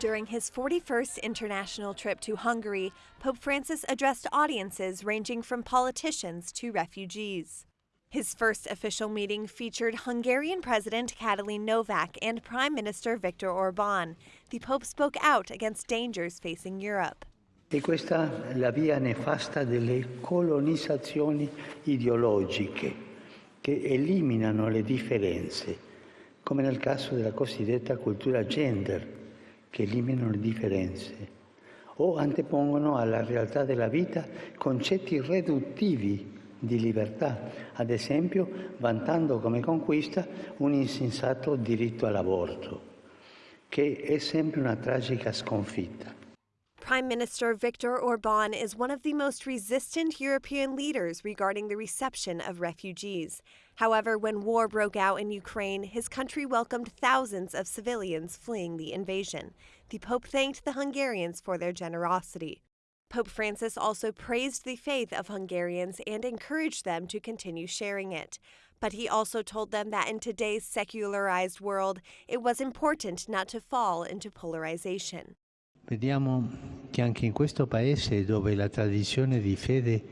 During his 41st international trip to Hungary, Pope Francis addressed audiences ranging from politicians to refugees. His first official meeting featured Hungarian President Katalin Novak and Prime Minister Viktor Orban. The Pope spoke out against dangers facing Europe. E questa la via nefasta delle colonizzazioni ideologiche che eliminano le differenze, come nel caso della cosiddetta cultura gender che eliminano le differenze o antepongono alla realtà della vita concetti riduttivi di libertà, ad esempio vantando come conquista un insensato diritto all'aborto, che è sempre una tragica sconfitta. Prime Minister Viktor Orban is one of the most resistant European leaders regarding the reception of refugees. However, when war broke out in Ukraine, his country welcomed thousands of civilians fleeing the invasion. The Pope thanked the Hungarians for their generosity. Pope Francis also praised the faith of Hungarians and encouraged them to continue sharing it. But he also told them that in today's secularized world, it was important not to fall into polarization. Vediamo che anche in questo paese dove la tradizione di fede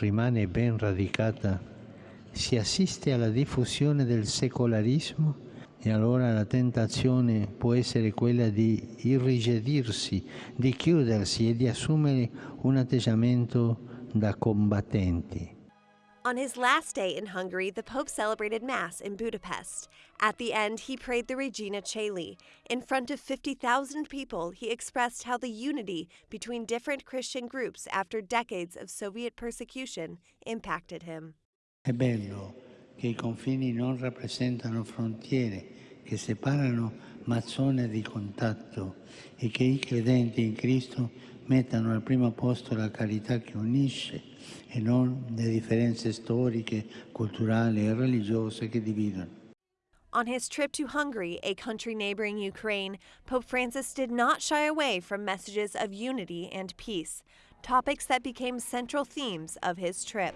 rimane ben radicata, si assiste alla diffusione del secolarismo e allora la tentazione può essere quella di irrigidirsi, di chiudersi e di assumere un atteggiamento da combattenti. On his last day in Hungary, the Pope celebrated Mass in Budapest. At the end, he prayed the Regina Caeli. In front of 50,000 people, he expressed how the unity between different Christian groups after decades of Soviet persecution impacted him. È bello che i confini non rappresentano frontiere che separano ma zone di contatto e che i credenti in Cristo mettano al primo posto la carità che unisce e non le differenze storiche, culturali e religiose che dividono. On his trip to Hungary, a country neighboring Ukraine, Pope Francis did not shy away from messages of unity and peace, topics that became central themes of his trip.